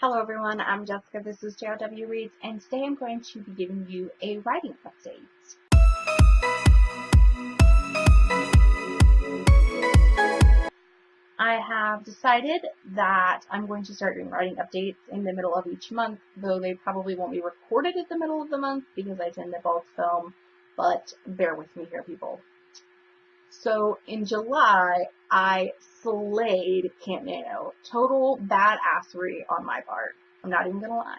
Hello everyone, I'm Jessica, this is JRW Reads, and today I'm going to be giving you a writing update. I have decided that I'm going to start doing writing updates in the middle of each month, though they probably won't be recorded at the middle of the month because I tend to bulk film, but bear with me here people. So in July, I slayed Camp Nano. Total badassery on my part. I'm not even gonna lie.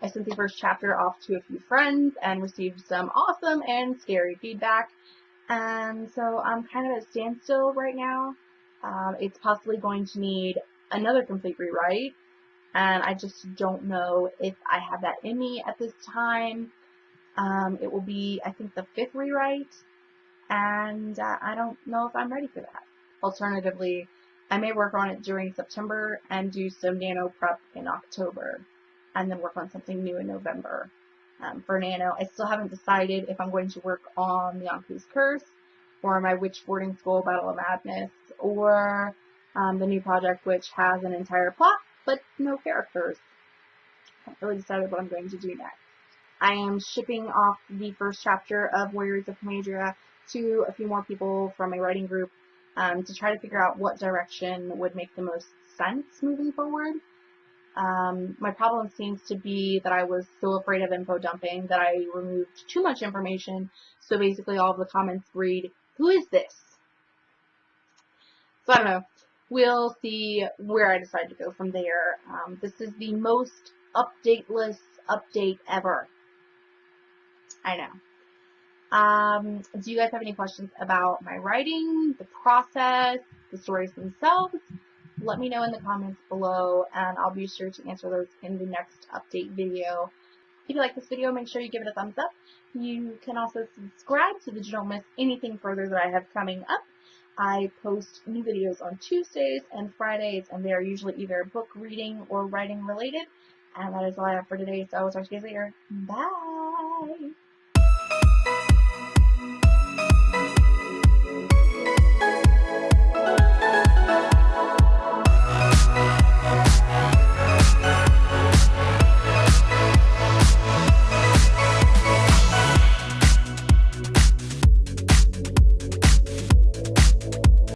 I sent the first chapter off to a few friends and received some awesome and scary feedback. And so I'm kind of at standstill right now. Um, it's possibly going to need another complete rewrite. And I just don't know if I have that in me at this time. Um, it will be, I think, the fifth rewrite and uh, I don't know if I'm ready for that. Alternatively, I may work on it during September and do some nano prep in October, and then work on something new in November. Um, for nano, I still haven't decided if I'm going to work on the Anku's Curse, or my Witch Boarding School Battle of Madness, or um, the new project which has an entire plot but no characters. I haven't really decided what I'm going to do next. I am shipping off the first chapter of Warriors of Comadria to a few more people from my writing group um, to try to figure out what direction would make the most sense moving forward. Um, my problem seems to be that I was so afraid of info dumping that I removed too much information. So basically all of the comments read, who is this? So I don't know. We'll see where I decide to go from there. Um, this is the most updateless update ever. I know. Um, do you guys have any questions about my writing, the process, the stories themselves? Let me know in the comments below and I'll be sure to answer those in the next update video. If you like this video, make sure you give it a thumbs up. You can also subscribe so that you don't miss anything further that I have coming up. I post new videos on Tuesdays and Fridays, and they are usually either book reading or writing related. And that is all I have for today, so I'll talk to you guys later. Bye.